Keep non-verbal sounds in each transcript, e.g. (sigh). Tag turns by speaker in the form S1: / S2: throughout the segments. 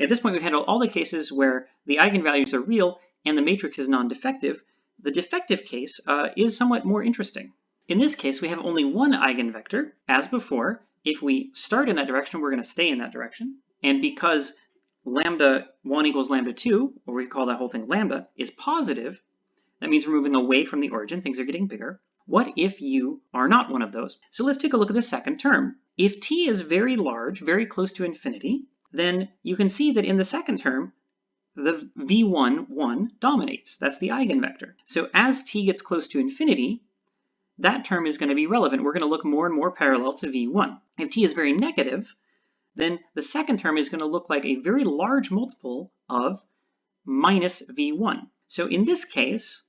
S1: At this point, we've handled all the cases where the eigenvalues are real and the matrix is non-defective. The defective case uh, is somewhat more interesting. In this case, we have only one eigenvector. As before, if we start in that direction, we're going to stay in that direction. And because lambda 1 equals lambda 2, or we call that whole thing lambda, is positive, that means we're moving away from the origin, things are getting bigger. What if you are not one of those? So let's take a look at the second term. If t is very large, very close to infinity, then you can see that in the second term, the v1, 1 dominates. That's the eigenvector. So as t gets close to infinity, that term is going to be relevant. We're going to look more and more parallel to v1. If t is very negative, then the second term is going to look like a very large multiple of minus v1. So in this case,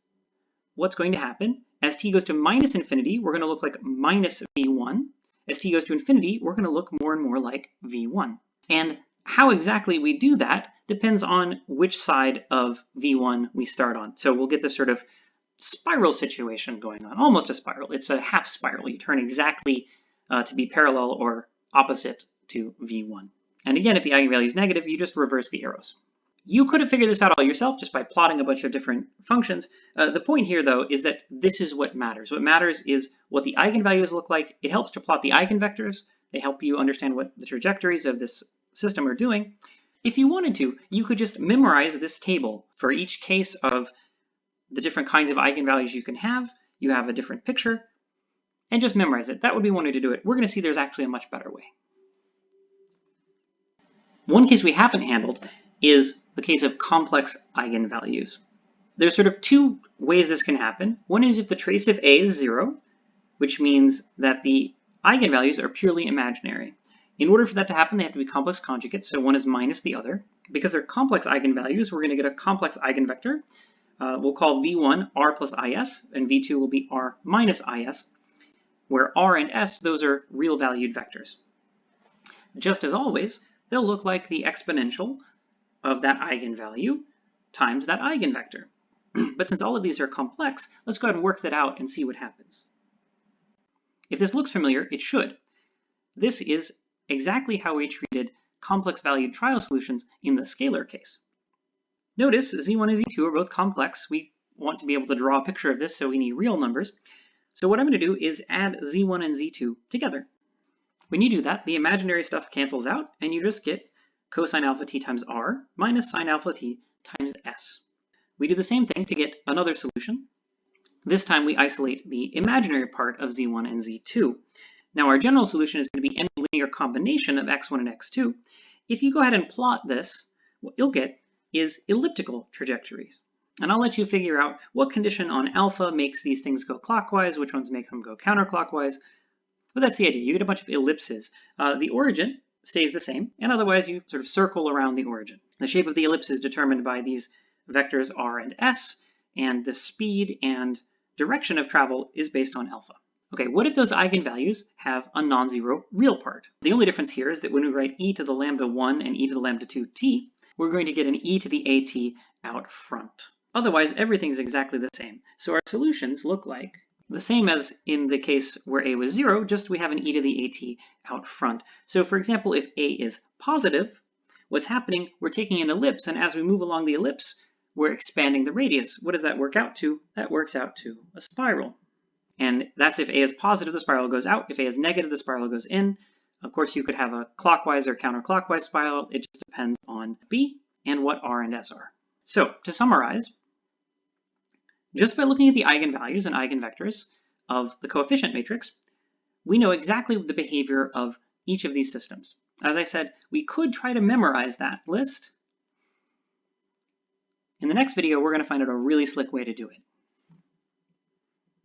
S1: what's going to happen? As t goes to minus infinity, we're going to look like minus v1. As t goes to infinity, we're going to look more and more like v1. And how exactly we do that depends on which side of v1 we start on. So we'll get this sort of spiral situation going on, almost a spiral. It's a half spiral. You turn exactly uh, to be parallel or opposite to v1. And again, if the eigenvalue is negative, you just reverse the arrows. You could have figured this out all yourself just by plotting a bunch of different functions. Uh, the point here, though, is that this is what matters. What matters is what the eigenvalues look like. It helps to plot the eigenvectors. They help you understand what the trajectories of this system are doing. If you wanted to, you could just memorize this table for each case of the different kinds of eigenvalues you can have. You have a different picture, and just memorize it. That would be one way to do it. We're going to see there's actually a much better way. One case we haven't handled is the case of complex eigenvalues. There's sort of two ways this can happen. One is if the trace of A is zero, which means that the eigenvalues are purely imaginary. In order for that to happen, they have to be complex conjugates, so one is minus the other. Because they're complex eigenvalues, we're going to get a complex eigenvector. Uh, we'll call v1 r plus is, and v2 will be r minus is, where r and s, those are real valued vectors. Just as always, they'll look like the exponential of that eigenvalue times that eigenvector. (clears throat) but since all of these are complex, let's go ahead and work that out and see what happens. If this looks familiar, it should. This is exactly how we treated complex valued trial solutions in the scalar case. Notice z1 and z2 are both complex. We want to be able to draw a picture of this, so we need real numbers. So what I'm going to do is add z1 and z2 together. When you do that, the imaginary stuff cancels out, and you just get cosine alpha t times r minus sine alpha t times s. We do the same thing to get another solution. This time we isolate the imaginary part of z1 and z2. Now our general solution is going to be any linear combination of x1 and x2. If you go ahead and plot this, what you'll get is elliptical trajectories. And I'll let you figure out what condition on alpha makes these things go clockwise, which ones make them go counterclockwise. But that's the idea. You get a bunch of ellipses. Uh, the origin stays the same, and otherwise you sort of circle around the origin. The shape of the ellipse is determined by these vectors r and s, and the speed and direction of travel is based on alpha. Okay, what if those eigenvalues have a non-zero real part? The only difference here is that when we write e to the lambda 1 and e to the lambda 2 t, we're going to get an e to the at out front. Otherwise, everything's exactly the same. So our solutions look like the same as in the case where a was 0, just we have an e to the at out front. So for example, if a is positive, what's happening, we're taking an ellipse, and as we move along the ellipse, we're expanding the radius. What does that work out to? That works out to a spiral. And that's if a is positive, the spiral goes out. If a is negative, the spiral goes in. Of course, you could have a clockwise or counterclockwise spiral. It just depends on b and what r and s are. So to summarize, just by looking at the eigenvalues and eigenvectors of the coefficient matrix, we know exactly the behavior of each of these systems. As I said, we could try to memorize that list. In the next video, we're going to find out a really slick way to do it.